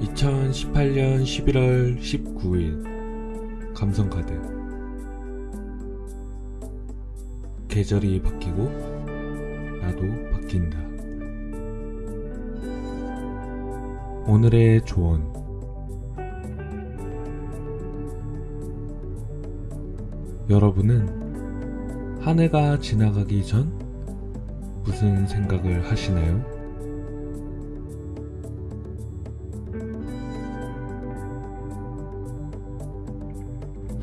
2018년 11월 19일 감성카드 계절이 바뀌고 나도 바뀐다. 오늘의 조언 여러분은 한 해가 지나가기 전 무슨 생각을 하시나요?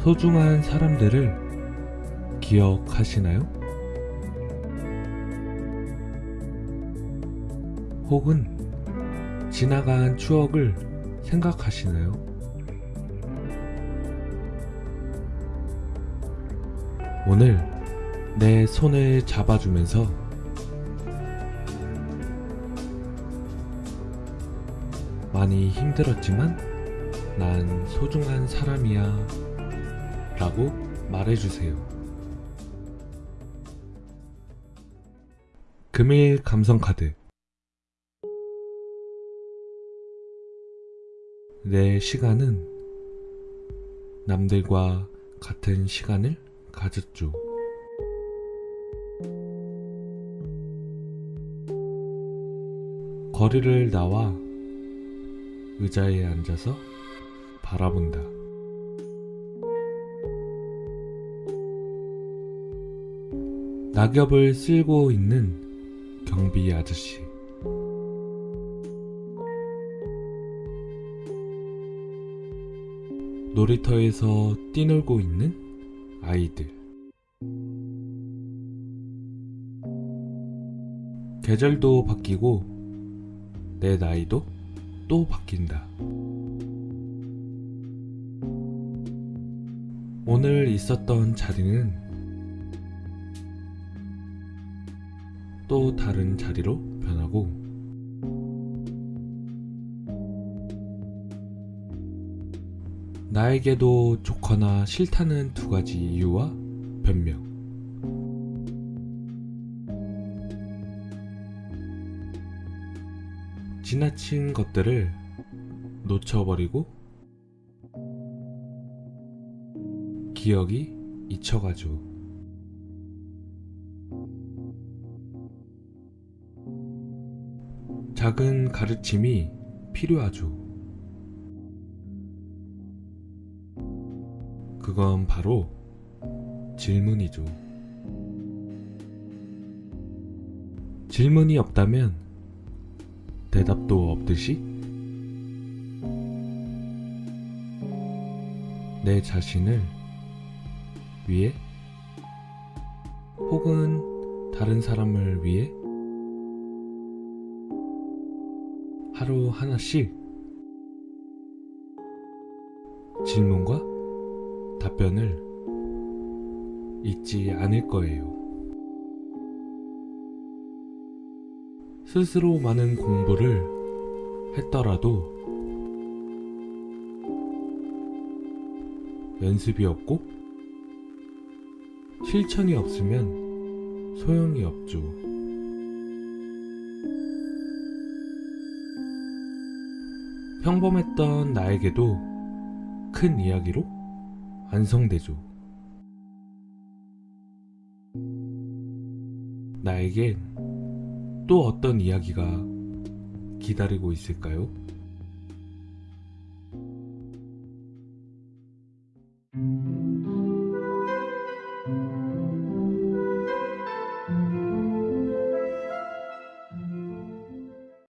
소중한 사람들을 기억하시나요? 혹은 지나간 추억을 생각하시나요? 오늘 내 손을 잡아주면서 많이 힘들었지만 난 소중한 사람이야 라고 말해주세요. 금일 감성카드 내 시간은 남들과 같은 시간을 가졌죠. 거리를 나와 의자에 앉아서 바라본다. 낙엽을 쓸고 있는 경비 아저씨. 놀이터에서 뛰놀고 있는 아이들. 계절도 바뀌고 내 나이도 또 바뀐다. 오늘 있었던 자리는 또 다른 자리로 변하고 나에게도 좋거나 싫다는 두 가지 이유와 변명. 지나친 것들을 놓쳐버리고 기억이 잊혀가죠. 작은 가르침이 필요하죠. 그건 바로 질문이죠. 질문이 없다면 대답도 없듯이 내 자신을 위해 혹은 다른 사람을 위해 하루 하나씩 질문과 답변을 잊지 않을 거예요. 스스로 많은 공부를 했더라도 연습이 없고 실천이 없으면 소용이 없죠. 평범했던 나에게도 큰 이야기로 완성되죠. 나에겐 또 어떤 이야기가 기다리고 있을까요?